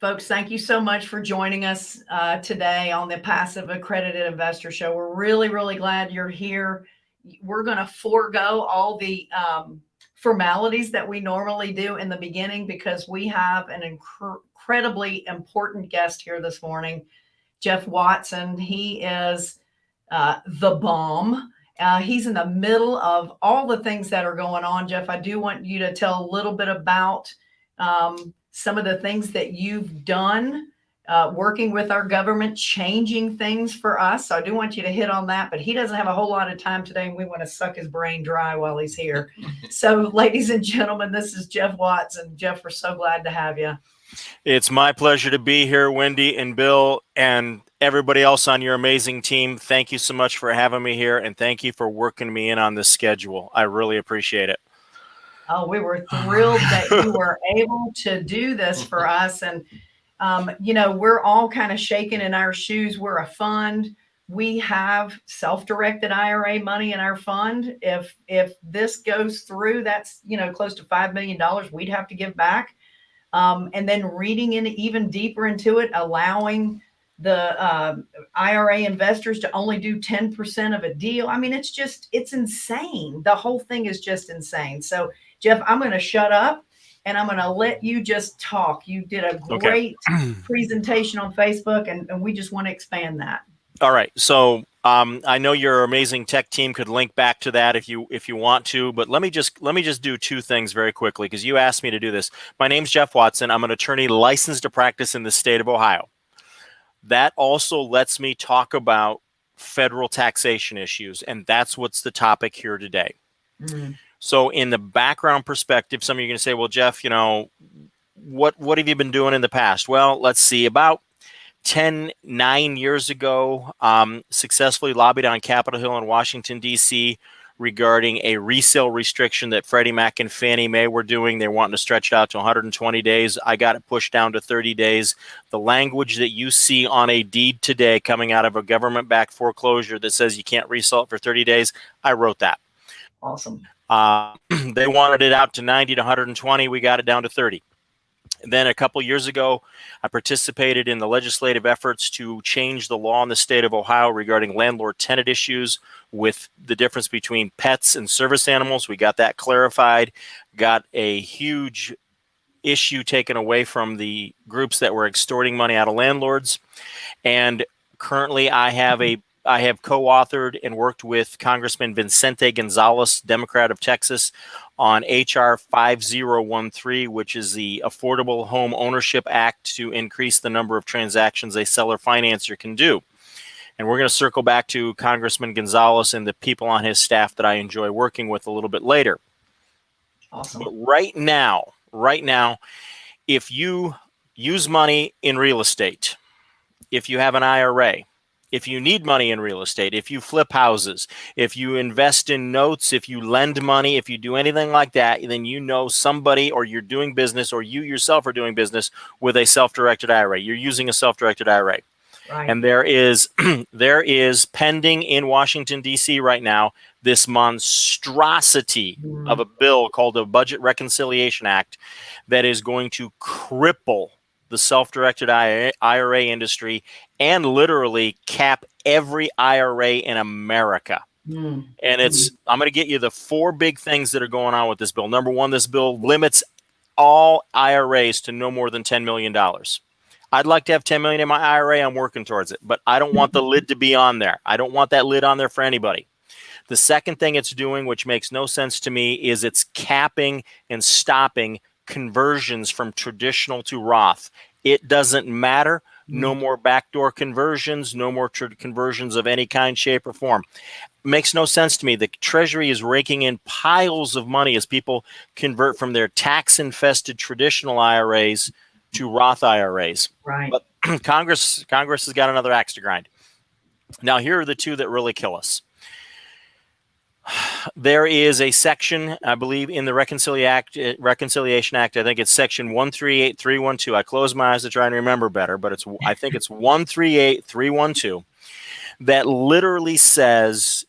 Folks, thank you so much for joining us uh, today on the Passive Accredited Investor Show. We're really, really glad you're here. We're going to forego all the um, formalities that we normally do in the beginning because we have an inc incredibly important guest here this morning, Jeff Watson. He is uh, the bomb. Uh, he's in the middle of all the things that are going on. Jeff, I do want you to tell a little bit about um, some of the things that you've done uh, working with our government, changing things for us. So I do want you to hit on that, but he doesn't have a whole lot of time today and we want to suck his brain dry while he's here. so ladies and gentlemen, this is Jeff Watts and Jeff, we're so glad to have you. It's my pleasure to be here, Wendy and Bill and everybody else on your amazing team. Thank you so much for having me here and thank you for working me in on this schedule. I really appreciate it. Oh, we were thrilled that you were able to do this for us. And, um, you know, we're all kind of shaking in our shoes. We're a fund. We have self-directed IRA money in our fund. If if this goes through, that's, you know, close to $5 million we'd have to give back. Um, and then reading in even deeper into it, allowing the uh, IRA investors to only do 10% of a deal. I mean, it's just, it's insane. The whole thing is just insane. So Jeff, I'm going to shut up and I'm going to let you just talk. You did a great okay. presentation on Facebook and, and we just want to expand that. All right. So um, I know your amazing tech team could link back to that if you if you want to, but let me just let me just do two things very quickly because you asked me to do this. My name's Jeff Watson. I'm an attorney licensed to practice in the state of Ohio. That also lets me talk about federal taxation issues, and that's what's the topic here today. Mm -hmm. So in the background perspective, some of you are going to say, well, Jeff, you know, what, what have you been doing in the past? Well, let's see, about 10, nine years ago, um, successfully lobbied on Capitol Hill in Washington, D.C. regarding a resale restriction that Freddie Mac and Fannie Mae were doing. They're wanting to stretch it out to 120 days. I got it pushed down to 30 days. The language that you see on a deed today coming out of a government-backed foreclosure that says you can't resell it for 30 days, I wrote that. Awesome. Uh, they wanted it out to 90 to 120. We got it down to 30. And then a couple years ago, I participated in the legislative efforts to change the law in the state of Ohio regarding landlord tenant issues with the difference between pets and service animals. We got that clarified, got a huge issue taken away from the groups that were extorting money out of landlords. And currently I have a I have co-authored and worked with Congressman Vicente Gonzalez, Democrat of Texas, on HR 5013, which is the Affordable Home Ownership Act to increase the number of transactions a seller financer can do. And we're going to circle back to Congressman Gonzalez and the people on his staff that I enjoy working with a little bit later. Awesome. But right now, right now, if you use money in real estate, if you have an IRA, if you need money in real estate, if you flip houses, if you invest in notes, if you lend money, if you do anything like that, then you know somebody or you're doing business or you yourself are doing business with a self-directed IRA. You're using a self-directed IRA. Right. And there is there is pending in Washington D.C. right now this monstrosity mm. of a bill called the Budget Reconciliation Act that is going to cripple the self-directed IRA industry and literally cap every IRA in America. Mm. And it's, mm. I'm going to get you the four big things that are going on with this bill. Number one, this bill limits all IRAs to no more than $10 million. I'd like to have 10 million in my IRA. I'm working towards it, but I don't want the lid to be on there. I don't want that lid on there for anybody. The second thing it's doing, which makes no sense to me, is it's capping and stopping conversions from traditional to Roth. It doesn't matter. No mm. more backdoor conversions, no more conversions of any kind, shape, or form. Makes no sense to me. The Treasury is raking in piles of money as people convert from their tax-infested traditional IRAs to Roth IRAs. Right. But Congress, Congress has got another axe to grind. Now, here are the two that really kill us there is a section, I believe, in the Reconciliation Act, Reconciliation Act. I think it's section 138312. I close my eyes to try and remember better, but it's I think it's 138312 that literally says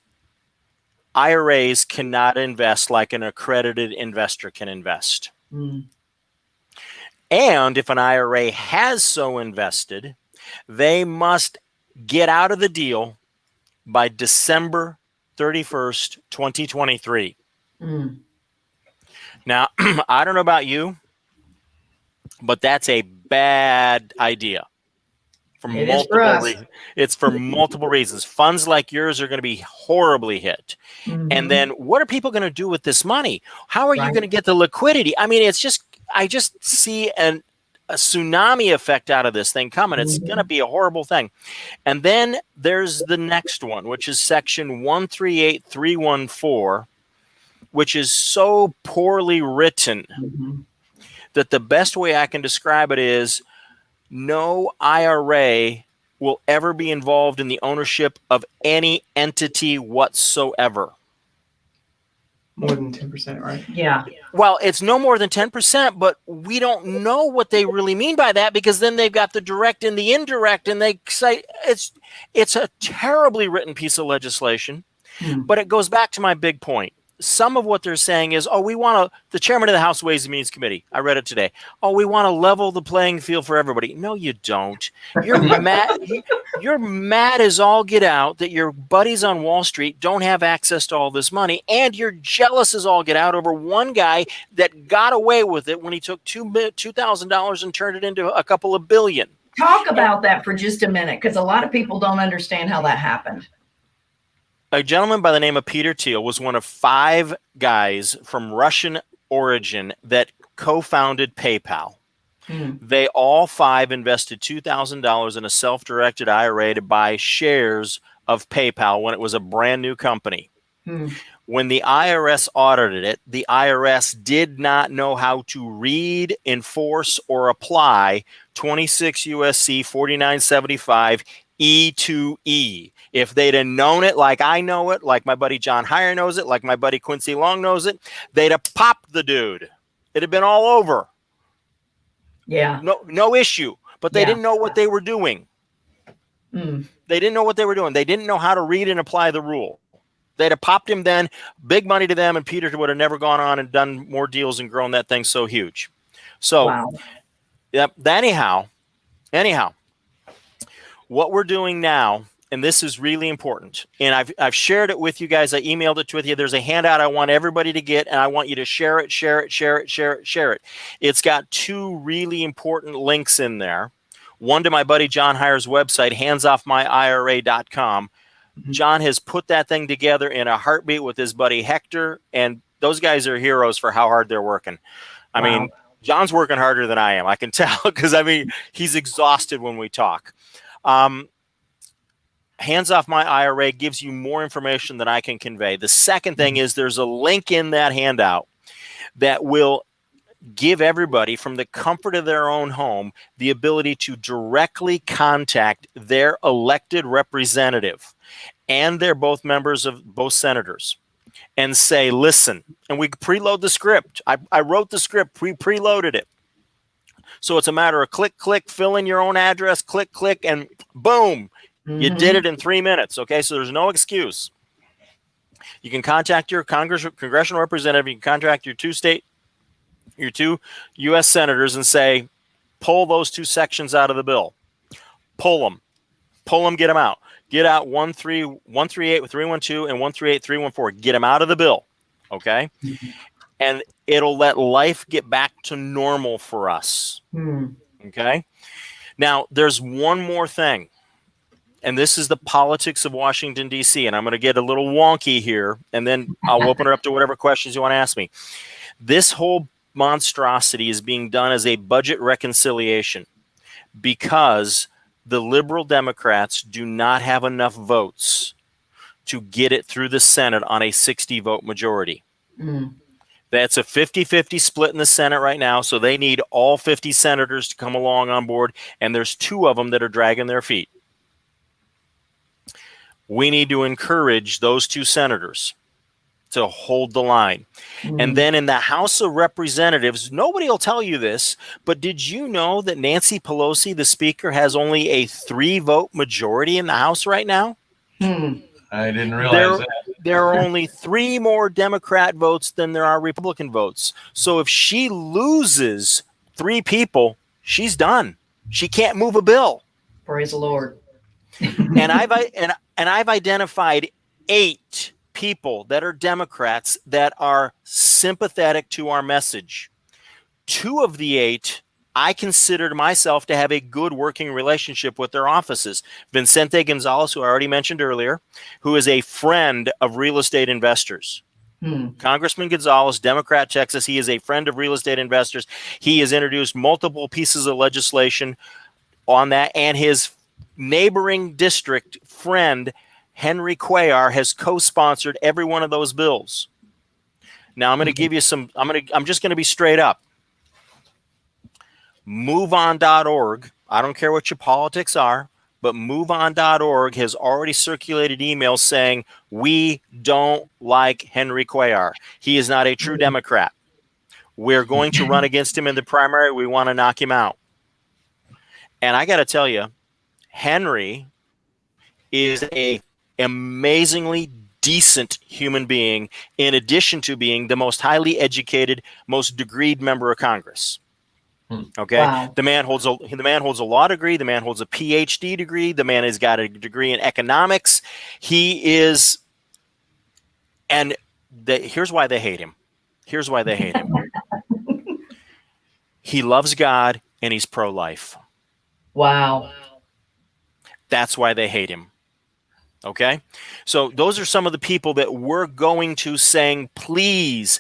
IRAs cannot invest like an accredited investor can invest. Mm. And if an IRA has so invested, they must get out of the deal by December 31st, 2023. Mm. Now, I don't know about you, but that's a bad idea. For It is for multiple reasons. It's for multiple reasons. Funds like yours are going to be horribly hit. Mhm. And then what are people going to do with this money? How are you going to get the liquidity? I mean, it's just I just see an a tsunami effect out of this thing coming. It's Mhm. going to be a horrible thing. And then there's the next one, which is section 138314, which is so poorly written Mhm. that the best way I can describe it is no IRA will ever be involved in the ownership of any entity whatsoever. More than 10%, right? yeah. Well, it's no more than 10%, but we don't know what they really mean by that because then they've got the direct and the indirect and they say it's it's a terribly written piece of legislation. Hmm. But it goes back to my big point. Some of what they're saying is, oh, we want to, the chairman of the House Ways and Means Committee, I read it today. Oh, we want to level the playing field for everybody. No, you don't. You're mad. You're mad as all get out that your buddies on Wall Street don't have access to all this money, and you're jealous as all get out over one guy that got away with it when he took two mi- two thousand dollars and turned it into a couple of billion. Talk about that for just a minute because a lot of people don't understand how that happened. A gentleman by the name of Peter Thiel was one of five guys from Russian origin that co-founded PayPal. Hmm. They all five invested $2,000 in a self-directed IRA to buy shares of PayPal when it was a brand new company. Hmm. When the IRS audited it, the IRS did not know how to read, enforce, or apply 26 USC 4975 E2E. If they'd have known it like I know it, like my buddy John Hyre knows it, like my buddy Quincy Long knows it, they'd have popped the dude. It'd have been all over. Yeah. No, no issue. But they Yeah. didn't know what they were doing. Hmm. They didn't know what they were doing. They didn't know how to read and apply the rule. They'd have popped him then, big money to them, and Peter would have never gone on and done more deals and grown that thing so huge. So, Wow. yep. Anyhow, anyhow, what we're doing now, and this is really important, and I've I've shared it with you guys. I emailed it with you. There's a handout I want everybody to get, and I want you to share it, share it, share it, share it, share it. It's got two really important links in there. One to my buddy John Hyre's website, handsoffmyira.com. Mhm. John has put that thing together in a heartbeat with his buddy Hector, and those guys are heroes for how hard they're working. I Wow. mean, John's working harder than I am. I can tell because I mean he's exhausted when we talk. Um, Hands off my IRA gives you more information than I can convey. The second thing is there's a link in that handout that will give everybody from the comfort of their own home the ability to directly contact their elected representative and they're both members of both senators and say listen and we preload the script. I, I wrote the script. We preloaded it so it's a matter of click click fill in your own address click click and boom you Mhm. did it in three minutes. Okay, so there's no excuse. You can contact your Congress congressional representative. You can contact your two state, your two U.S. senators, and say, pull those two sections out of the bill. Pull them, pull them, get them out. Get out one three one three eight three one two and one three eight three one four. Get them out of the bill. Okay, and it'll let life get back to normal for us. Hmm. Okay. Now, there's one more thing, and this is the politics of Washington, D.C., and I'm going to get a little wonky here, and then I'll open it up to whatever questions you want to ask me. This whole monstrosity is being done as a budget reconciliation because the liberal Democrats do not have enough votes to get it through the Senate on a 60 vote majority. Hmm. That's a 50 50 split in the Senate right now. So they need all 50 senators to come along on board. And there's two of them that are dragging their feet. We need to encourage those two senators to hold the line. Hmm. And then in the House of Representatives, nobody will tell you this, but did you know that Nancy Pelosi, the Speaker, has only a three vote majority in the House right now? Hmm. I didn't realize There- that. There are only three more Democrat votes than there are Republican votes. So if she loses three people, she's done. She can't move a bill. Praise the Lord. and I've and and I've identified eight people that are Democrats that are sympathetic to our message. Two of the eight I considered myself to have a good working relationship with their offices. Vicente Gonzalez, who I already mentioned earlier, who is a friend of real estate investors. Hmm. Congressman Gonzalez, Democrat, Texas. He is a friend of real estate investors. He has introduced multiple pieces of legislation on that, and his neighboring district friend, Henry Cuellar, has co-sponsored every one of those bills. Now I'm going to give you some. I'm going to. I'm just going to be straight up. MoveOn.org. I don't care what your politics are, but MoveOn.org has already circulated emails saying we don't like Henry Cuellar. He is not a true mm-hmm. Democrat. We're going to run against him in the primary. We want to knock him out. And I got to tell you, Henry is a amazingly decent human being in addition to being the most highly educated, most degreed member of Congress. Hmm. Okay, Wow. the man holds a the man holds a law degree. The man holds a PhD degree. The man has got a degree in economics. He is, and the, here's why they hate him. Here's why they hate him. he loves God and he's pro-life. Wow. That's why they hate him. Okay? So those are some of the people that we're going to saying, please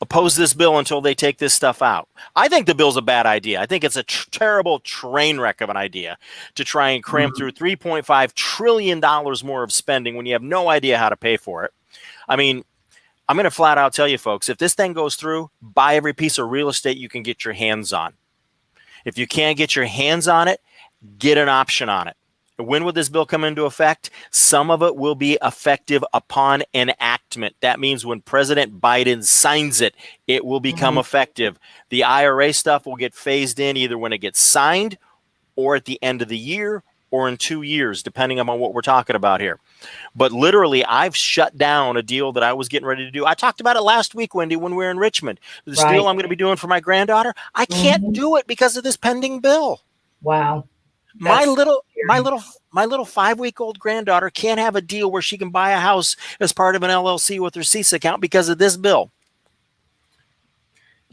oppose this bill until they take this stuff out. I think the bill's a bad idea. I think it's a tr- terrible train wreck of an idea to try and cram mm-hmm. through $3.5 trillion more of spending when you have no idea how to pay for it. I mean, I'm going to flat out tell you folks, if this thing goes through, buy every piece of real estate you can get your hands on. If you can't get your hands on it, get an option on it. When will this bill come into effect? Some of it will be effective upon enactment. That means when President Biden signs it, it will become Mhm. effective. The IRA stuff will get phased in either when it gets signed or at the end of the year or in two years, depending on what we're talking about here. But literally, I've shut down a deal that I was getting ready to do. I talked about it last week, Wendy, when we were in Richmond. This Right. deal I'm going to be doing for my granddaughter, I can't Mhm. do it because of this pending bill Wow. My That's little my little my little five week old granddaughter can't have a deal where she can buy a house as part of an LLC with her CESA account because of this bill.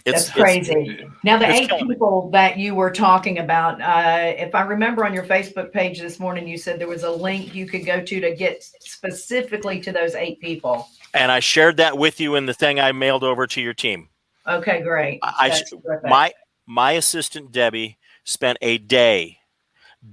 That's it's- crazy. Now, the eight killing me. people that you were talking about, uh, if I remember on your Facebook page this morning, you said there was a link you could go to to get specifically to those eight people. And I shared that with you in the thing I mailed over to your team. Okay, great. I That's sh- terrific. My my assistant Debbie spent a day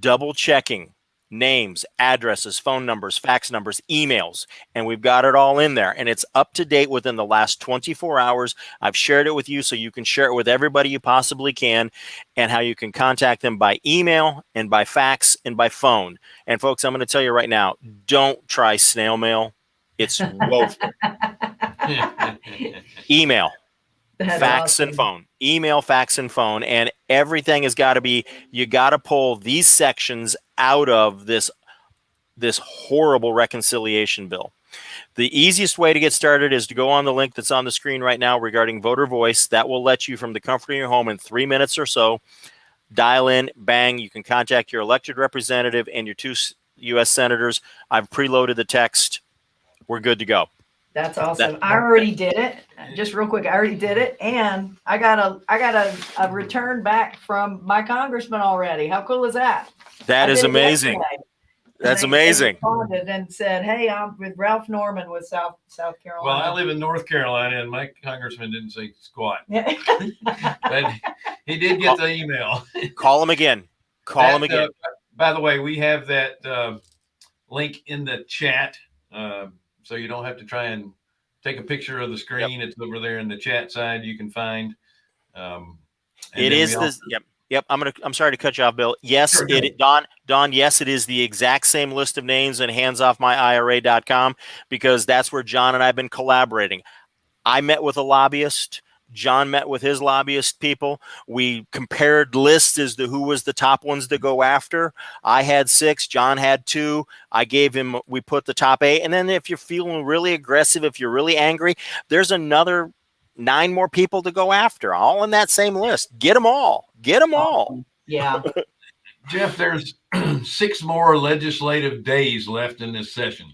double checking names, addresses, phone numbers, fax numbers, emails, and we've got it all in there and it's up to date within the last 24 hours. I've shared it with you so you can share it with everybody you possibly can and how you can contact them by email and by fax and by phone. And folks, I'm going to tell you right now, don't try snail mail. It's woeful. email That's fax and phone email fax and phone and everything has got to be you got to pull these sections out of this this horrible reconciliation bill. The easiest way to get started is to go on the link that's on the screen right now regarding voter voice. That will let you from the comfort of your home in three minutes or so dial in bang you can contact your elected representative and your two u.s senators. I've preloaded the text. We're good to go That's awesome. I already did it. Just real quick, I already did it, and I got a I got a, a return back from my congressman already. How cool is that? That I is amazing that's They- they amazing responded and said, "Hey, I'm with Ralph Norman with South South Carolina." Well, I live in North Carolina, and my congressman didn't say squat, Yeah. but he did get the email. call him again call him again uh, by the way, we have that uh, link in the chat, uh, so you don't have to try and take a picture of the screen. It's over there in the chat side. You can find. Um, and It is also- yep. Yep, I'm gonna. I'm sorry to cut you off, Bill. Yes, Sure, it Don. Don. Yes, it is the exact same list of names in handsoffmyira.com because that's where John and I've been collaborating. I met with a lobbyist. John met with his lobbyist people. We compared lists as to who was the top ones to go after. I had six. John had two. I gave him. We put the top eight, and then if you're feeling really aggressive, if you're really angry, there's another nine more people to go after, all in that same list. Get them all. Get them oh, all. Yeah. Jeff, there's six more legislative days left in this session.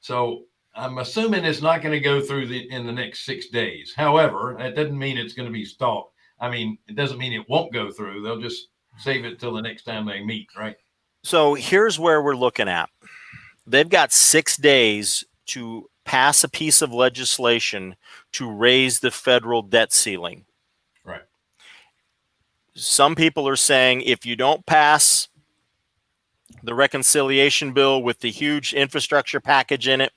So I'm assuming it's not going to go through the in the next six days. However, that doesn't mean it's going to be stalled. I mean, it doesn't mean it won't go through. They'll just save it till the next time they meet, right? So here's where we're looking at. They've got six days to pass a piece of legislation to raise the federal debt ceiling. Right. Some people are saying if you don't pass the reconciliation bill with the huge infrastructure package in it,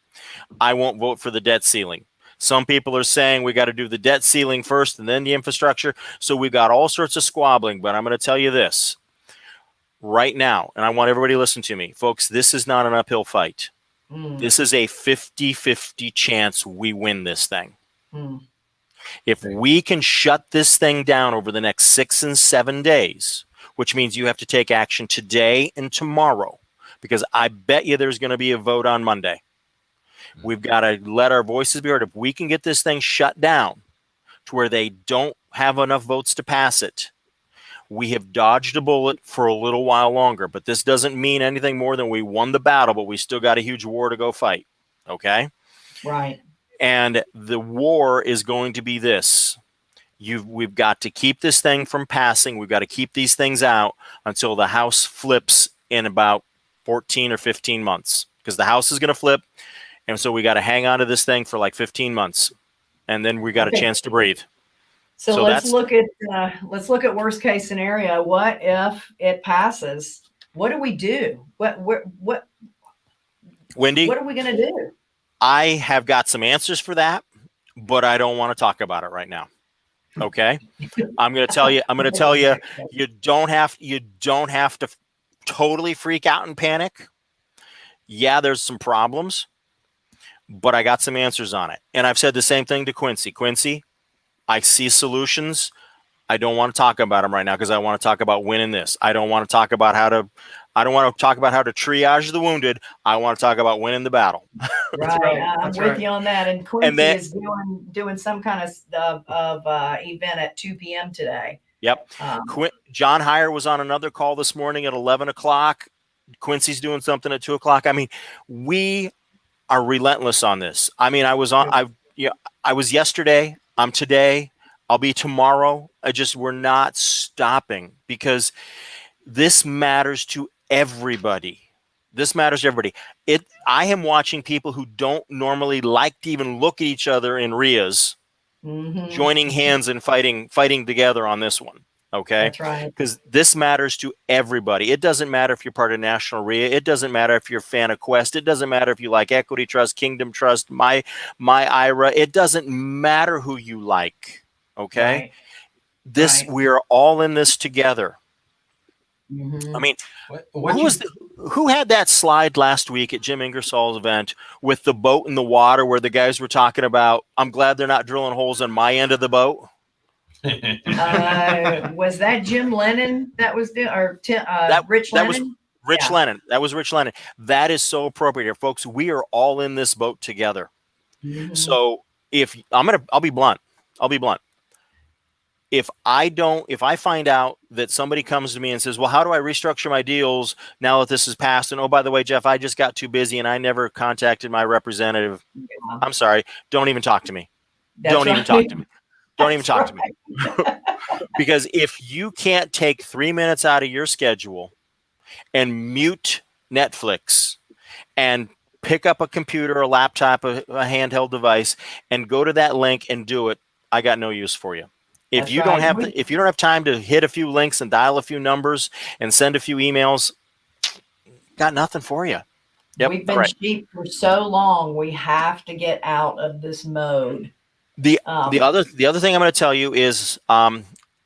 I won't vote for the debt ceiling. Some people are saying we got to do the debt ceiling first and then the infrastructure. So we've got all sorts of squabbling, but I'm going to tell you this right now, and I want everybody to listen to me, folks. This is not an uphill fight. Mm, This is a 50 50 chance we win this thing. mm. If we can shut this thing down over the next six and seven days, which means you have to take action today and tomorrow, because I bet you there's going to be a vote on Monday. Mm-hmm. We've got to let our voices be heard. If we can get this thing shut down to where they don't have enough votes to pass it, we have dodged a bullet for a little while longer. But this doesn't mean anything more than we won the battle, but we still got a huge war to go fight. Okay. Right. And the war is going to be this. You've, we've got to keep this thing from passing. We've got to keep these things out until the House flips in about 14 or 15 months because the House is going to flip. And so we got to hang on to this thing for like 15 months. And then we got Okay. a chance to breathe. So, So let's look at uh, let's look at worst case scenario. What if it passes? What do we do? What what what Wendy, what are we going to do? I have got some answers for that, but I don't want to talk about it right now. Okay. I'm going to tell you, I'm going to tell you, you don't have you don't have to totally freak out and panic yeah there's some problems but i got some answers on it and i've said the same thing to quincy quincy i see solutions i don't want to talk about them right now because i want to talk about winning this i don't want to talk about how to i don't want to talk about how to triage the wounded i want to talk about winning the battle Right, right, I'm that's with right. you on that. And Quincy then- is doing doing some kind of of, of uh, event at 2 p.m. today. Yep. Um, Quin- john Hyre was on another call this morning at 11 o'clock quincy's doing something at 2 o'clock i mean we are relentless on this. I mean i was on i yeah i was yesterday i'm today i'll be tomorrow. I just we're not stopping because this matters to everybody. This matters to everybody. It i am watching people who don't normally like to even look at each other in REIAs mhm, joining hands and fighting fighting together on this one okay That's right. because this matters to everybody. It doesn't matter if you're part of National REIA. It doesn't matter if you're a fan of Quest. It doesn't matter if you like Equity Trust, Kingdom Trust, my my IRA. It doesn't matter who you like. Okay, Right. this right. we're all in this together. Mhm. I mean, What, what who was the, who had that slide last week at Jim Ingersoll's event with the boat in the water where the guys were talking about? I'm glad they're not drilling holes on my end of the boat. Uh, was that Jim Lennon that was doing, or uh, That- Rich that was- Rich Yeah. Lennon. That was Rich Lennon. That is so appropriate here, folks. We are all in this boat together. Mhm. So if I'm gonna, I'll be blunt. I'll be blunt. If I don't, if I find out that somebody comes to me and says, "Well, how do I restructure my deals now that this is passed?" And oh, by the way, Jeff, I just got too busy and I never contacted my representative. Yeah, I'm sorry. Don't even talk to me. that's don't even talk to me. Don't even talk to me. because if you can't take three minutes out of your schedule and mute Netflix and pick up a computer, a laptop, a, a handheld device, and go to that link and do it, I got no use for you. If That's you don't right. have, the, if you don't have time to hit a few links and dial a few numbers and send a few emails, got nothing for you. Yep, We've been right. cheap for so long. We have to get out of this mode. The Um, the other the other thing I'm going to tell you is um,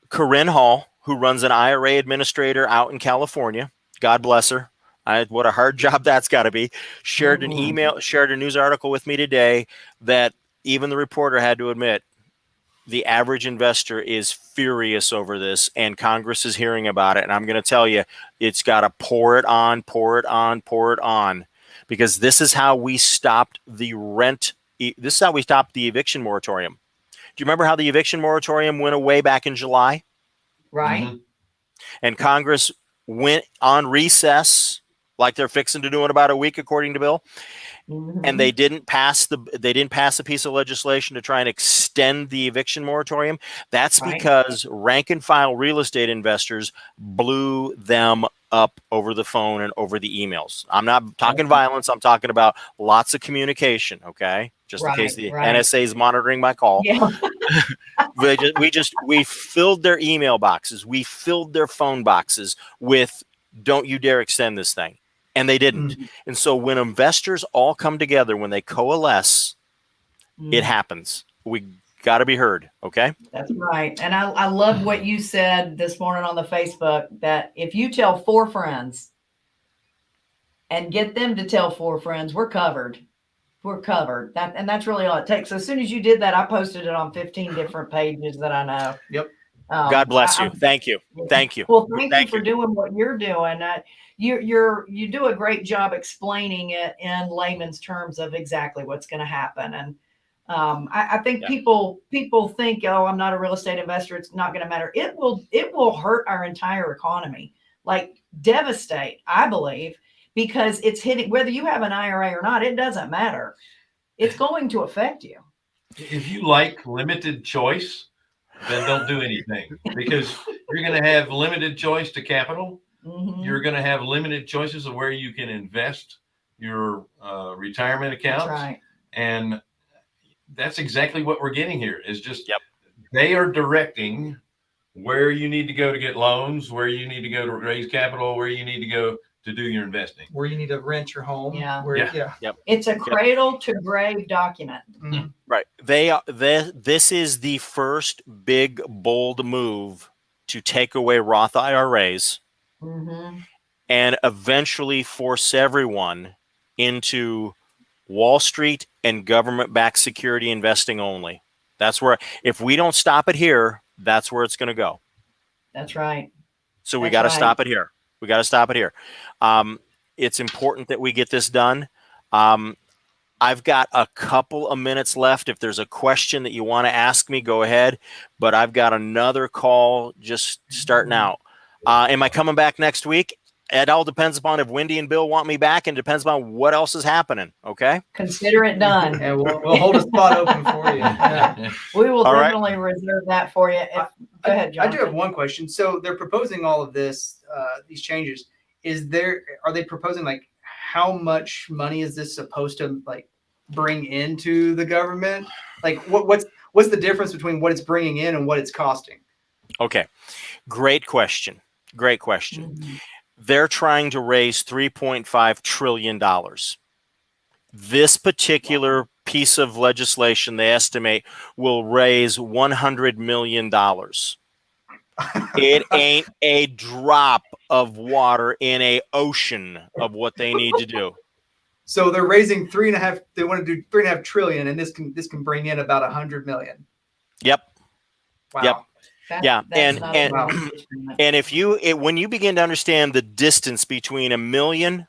Corinne Hall, who runs an IRA administrator out in California. God bless her. I, what a hard job that's got to be. Shared an Mhm. email, shared a news article with me today that even the reporter had to admit the average investor is furious over this, and Congress is hearing about it. And I'm going to tell you, it's got to pour it on, pour it on, pour it on, because this is how we stopped the rent. E- This is how we stopped the eviction moratorium. Do you remember how the eviction moratorium went away back in July? Right. Mhm. and Congress went on recess like they're fixing to do in about a week, according to Bill, Mhm. and they didn't pass the they didn't pass a piece of legislation to try and extend the eviction moratorium. That's Right. because rank and file real estate investors blew them up over the phone and over the emails. I'm not talking Okay. violence. I'm talking about lots of communication. Okay, just in case the right. NSA is monitoring my call Yeah. we just, we just we filled their email boxes we filled their phone boxes with don't you dare extend this thing and they didn't Mm. and so when investors all come together when they coalesce it Mm. happens we got to be heard okay That's right. And I, I love what you said this morning on the Facebook that if you tell four friends and get them to tell four friends, we're covered. We're covered. That and that's really all it takes. So as soon as you did that, I posted it on 15 different pages that I know. Yep. Um, god bless I- you thank you thank you Well, thank, Thank you for doing what you're doing. Uh, you, you're you do a great job explaining it in layman's terms of exactly what's going to happen. And um, I, I think Yeah. people people think, oh, I'm not a real estate investor. It's not going to matter. It will it will hurt our entire economy, like devastate. I believe because it's hitting whether you have an IRA or not. It doesn't matter. It's going to affect you. If you like limited choice, then don't do anything because you're going to have limited choice to capital. Mhm. You're going to have limited choices of where you can invest your uh, retirement accounts. right. And that's exactly what we're getting here is just Yep. they are directing where you need to go to get loans, where you need to go to raise capital, where you need to go to do your investing. Where you need to rent your home. Yeah. Where, Yeah. yeah. It's a cradle to grave document. Mhm. right they are they, this is the first big bold move to take away roth iras hmm and eventually force everyone into Wall Street and government backed security investing only. That's where, if we don't stop it here, that's where it's going to go. That's right. So we got to right. stop it here. We got to stop it here. Um, it's important that we get this done. Um, I've got a couple of minutes left. If there's a question that you want to ask me, go ahead. But I've got another call just starting out. Uh, am I coming back next week? It all depends upon if Wendy and Bill want me back, and depends upon what else is happening. Okay. Consider it done. And we'll, we'll hold a spot open for you. Yeah. We will All right. definitely reserve that for you. If, go ahead, John. I do have one question. So they're proposing all of this, uh, these changes. Is there, are they proposing like how much money is this supposed to like bring into the government? Like what, what's, what's the difference between what it's bringing in and what it's costing? Okay. Great question. Great question. Mhm. They're trying to raise 3.5 trillion dollars this particular piece of legislation they estimate will raise 100 million dollars it ain't a drop of water in a ocean of what they need to do So they're raising three and a half, they want to do three and a half trillion and this can, this can bring in about a hundred million. yep Wow. Yep. That- Yeah, that's and- and- bad and if you it, when you begin to understand the distance between a million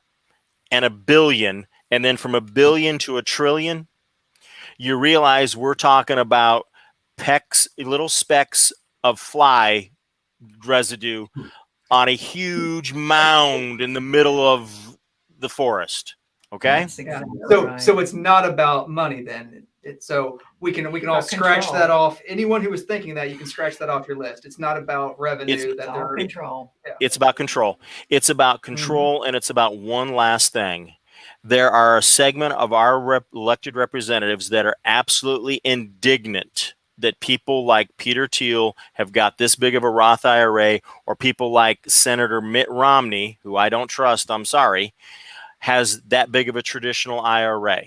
and a billion and then from a billion to a trillion you realize we're talking about pecks little specks of fly residue on a huge mound in the middle of the forest okay exactly So, right. so it's not about money then. It's so we can we can all scratch control. that off. Anyone who was thinking that, you can scratch that off your list. It's not about revenue It's- that It's all they're. control. it's about control it's about mm-hmm. control and it's about one last thing there are a segment of our rep- elected representatives that are absolutely indignant that people like Peter Thiel have got this big of a Roth IRA, or people like Senator Mitt Romney, who I don't trust, I'm sorry, has that big of a traditional IRA.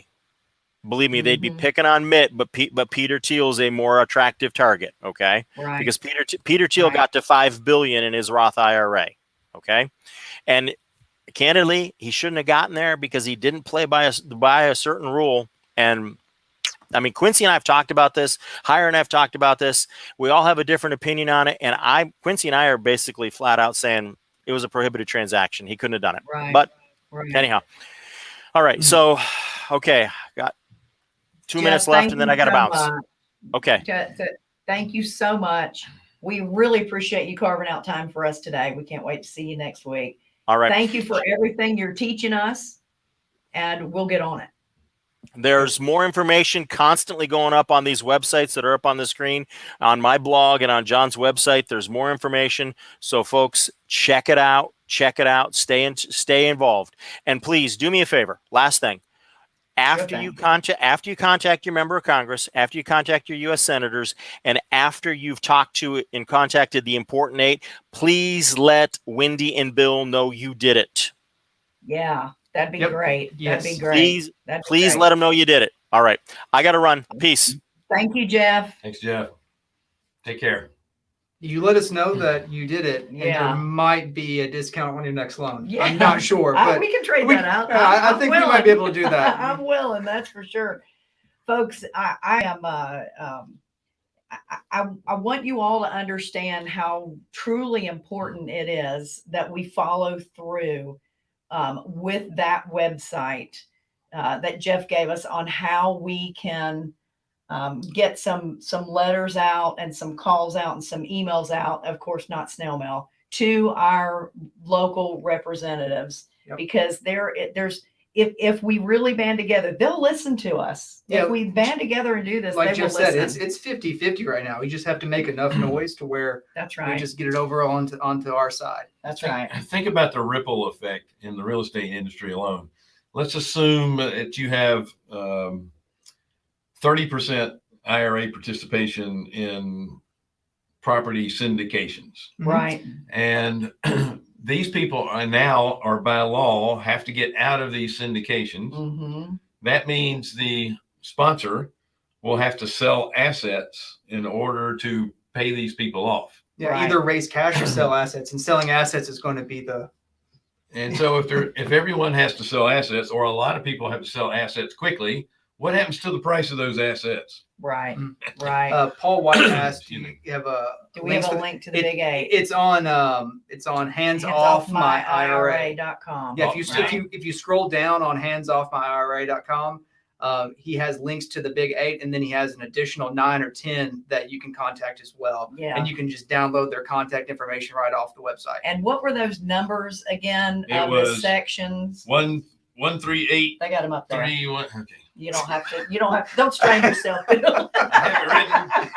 Believe me, they'd be Mhm. picking on Mitt, but Pe- but Peter Thiel's a more attractive target. Okay, Right. because Peter Peter Thiel Right. got to five billion in his Roth IRA. Okay, and candidly, he shouldn't have gotten there because he didn't play by a by a certain rule. And I mean, Quincy and I have talked about this. Hyre and I have talked about this. We all have a different opinion on it. And I, Quincy and I are basically flat out saying it was a prohibited transaction. He couldn't have done it. right. But right. anyhow, all right. So, okay, two Jeff, minutes left, and then I got to so bounce. much. Okay. thank you so much. We really appreciate you carving out time for us today. We can't wait to see you next week. All right. Thank you for everything you're teaching us and we'll get on it. There's more information constantly going up on these websites that are up on the screen on my blog and on John's website. There's more information. So folks, check it out. Check it out. Stay in, stay involved. And please do me a favor. Last thing. After you contact after you contact your member of Congress, after you contact your US senators, and after you've talked to and contacted the important eight, please let Wendy and Bill know you did it. Yeah, that'd be Yep. great. That'd be great. Please, That'd be please great. let them know you did it. All right. I gotta run. Peace. Thank you, Jeff. Thanks, Jeff. Take care. You let us know that you did it, and Yeah. there might be a discount on your next loan. Yeah. I'm not sure, I- but we can trade we- that out. I- I think we might be able to do that. I'm willing, that's for sure. Folks, I, I am, uh, um, I, I, I want you all to understand how truly important it is that we follow through um, with that website uh, that Jeff gave us on how we can um, get some some letters out and some calls out and some emails out. Of course, not snail mail to our local representatives Yep. because there there's if if we really band together, they'll listen to us. Yeah. If we band together and do this, like they Jeff will said, listen. it's it's 50 50 right now. We just have to make enough noise to where That's right. we just get it over onto onto our side. That's think, right. Think about the ripple effect in the real estate industry alone. Let's assume that you have um, 30% IRA participation in property syndications. Right. And these people are now are by law have to get out of these syndications. hmm That means the sponsor will have to sell assets in order to pay these people off. Yeah, Right. either raise cash or sell assets, and selling assets is going to be the And so if there if everyone has to sell assets or a lot of people have to sell assets quickly, what happens to the price of those assets? Right. Mm. Right. uh, Paul White asked. Excuse You have a Do we have a link to the it- big eight? It's on um it's on hands, off, my IRA. dot. Yeah, if you Right. if you if you scroll down on hands off handsoffmyira.com, um, he has links to the big eight, and then he has an additional nine or ten that you can contact as well. Yeah. And you can just download their contact information right off the website. And what were those numbers again It of the sections? One one three eight They got them up there. three one. Okay. You don't have to. You don't have. Don't strain yourself. I have it written.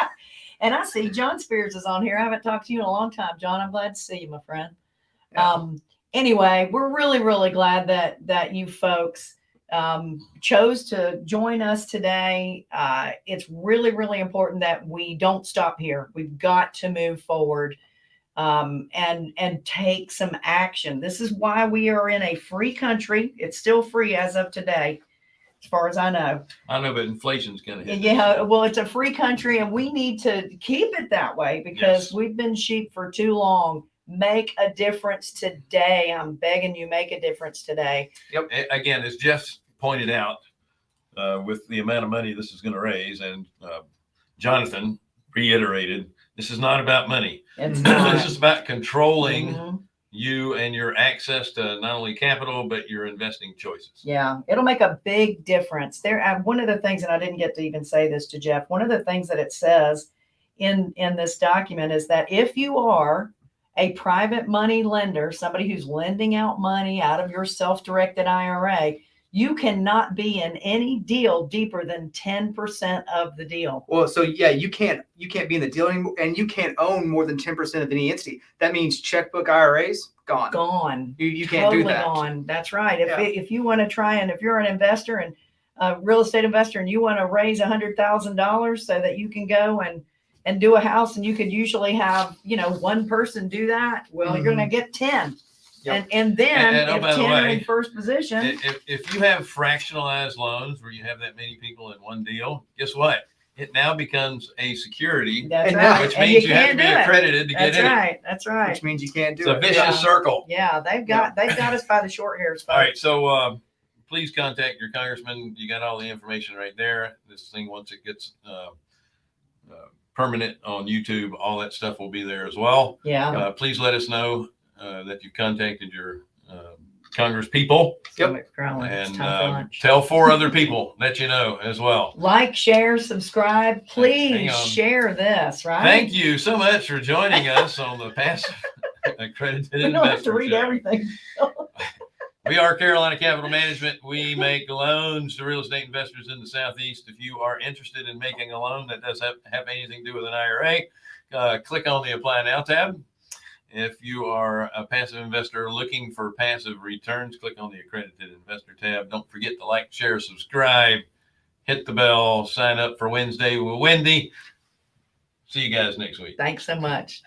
and I see John Spears is on here. I haven't talked to you in a long time, John. I'm glad to see you, my friend. Yeah. Um, anyway, we're really, really glad that that you folks um, chose to join us today. Uh, it's really, really important that we don't stop here. We've got to move forward um, and and take some action. This is why we are in a free country. It's still free as of today, as far as I know. I know, but inflation's gonna hit. Yeah, well, it's a free country and we need to keep it that way because Yes. we've been sheep for too long. Make a difference today. I'm begging you, make a difference today. Yep. Again, as Jeff pointed out, uh, with the amount of money this is gonna raise and, uh, Jonathan reiterated, this is not about money. It's not. This is about controlling Mhm. You and your access to not only capital, but your investing choices. Yeah, it'll make a big difference. There, uh, one of the things, and I didn't get to even say this to Jeff. One of the things that it says in in this document is that if you are a private money lender, somebody who's lending out money out of your self-directed IRA, you cannot be in any deal deeper than 10% of the deal. Well, so yeah, you can't, you can't be in the deal anymore and you can't own more than 10% of any entity. That means checkbook IRAs gone, gone. You, you can't totally do that. Gone. That's right. If, yeah. if you want to try and if you're an investor and a real estate investor and you want to raise a hundred thousand dollars so that you can go and, and do a house and you could usually have, you know, one person do that. Well, mm -hmm. you're going to mm-hmm. get 10 Yep. And and then And- and, oh, if by the ten are in way, first position, If, if you have fractionalized loans where you have that many people in one deal, guess what? It now becomes a security, that's and now- right. which and means you, have to can't be do it. accredited to get That's in it. right. That's right. Which means you can't do It's a it. vicious Yeah. circle. Yeah, they've got they've got us by the short hairs. All right, folks. so uh, please contact your congressman. You got all the information right there. This thing, once it gets uh, uh, permanent on YouTube, all that stuff will be there as well. Yeah. Uh, please let us know uh, that you've contacted your uh, Congress people Yep. Stomach's growling. It's and uh, tell four other people that you know as well. Like, share, subscribe. Please share this, right? Thank you so much for joining us on the Passive Accredited We don't have to read Show. everything. We are Carolina Capital Management. We make loans to real estate investors in the Southeast. If you are interested in making a loan that does have, have anything to do with an IRA, uh, click on the Apply Now tab. If you are a passive investor looking for passive returns, click on the Accredited Investor tab. Don't forget to like, share, subscribe, hit the bell, sign up for Wednesday with Wendy. See you guys next week. Thanks so much.